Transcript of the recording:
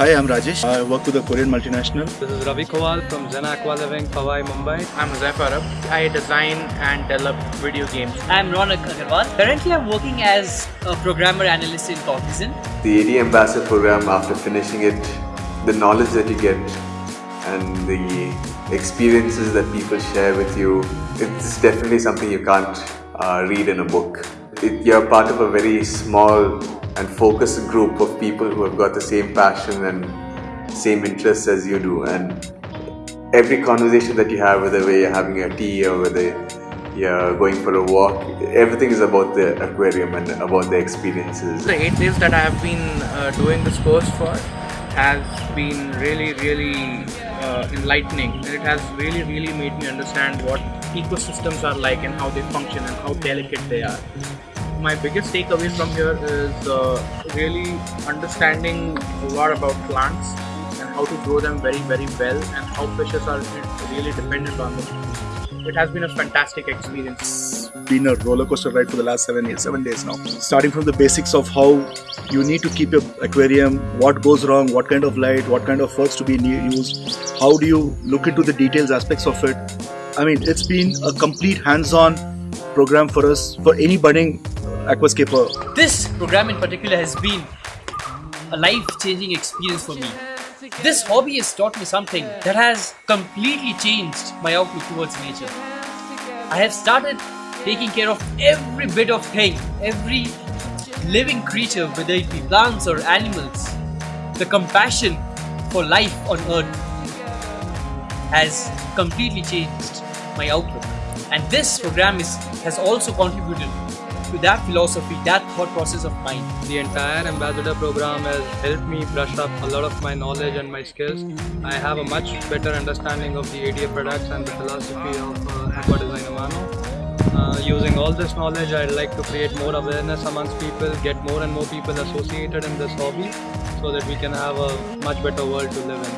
Hi, I'm Rajesh. I work with a Korean multinational. This is Ravi Kowal from Zen Aqua Living, Powai, Mumbai. I'm Zaif Arab. I design and develop video games. I'm Ronak Agarwal. Currently, I'm working as a programmer analyst in Cognizant. The ADA Ambassador program, after finishing it, the knowledge that you get and the experiences that people share with you, it's definitely something you can't uh, read in a book. It, you're part of a very small and focused group of people who have got the same passion and same interests as you do. And every conversation that you have, whether you're having a tea or whether you're going for a walk, everything is about the aquarium and about the experiences. The eight days that I have been uh, doing this course for has been really, really uh, enlightening. It has really, really made me understand what ecosystems are like and how they function and how delicate they are. My biggest takeaway from here is uh, really understanding a lot about plants and how to grow them very, very well and how fishes are really dependent on them. It has been a fantastic experience. Been a roller coaster ride for the last seven years, seven days now. Starting from the basics of how you need to keep your aquarium, what goes wrong, what kind of light, what kind of works to be used, how do you look into the details aspects of it. I mean, it's been a complete hands-on program for us, for any budding aquascaper. This program in particular has been a life-changing experience for me. This hobby has taught me something that has completely changed my outlook towards nature. I have started taking care of every bit of thing, every living creature, whether it be plants or animals. The compassion for life on earth has completely changed my outlook. And this program is, has also contributed to that philosophy, that thought process of mine. The entire ambassador program has helped me brush up a lot of my knowledge and my skills. I have a much better understanding of the ADA products and the philosophy of uh, Aqua Design Amano. Uh, using all this knowledge, I'd like to create more awareness amongst people, get more and more people associated in this hobby so that we can have a much better world to live in.